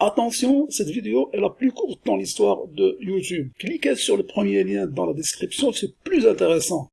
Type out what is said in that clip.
Attention, cette vidéo est la plus courte dans l'histoire de YouTube. Cliquez sur le premier lien dans la description, c'est plus intéressant.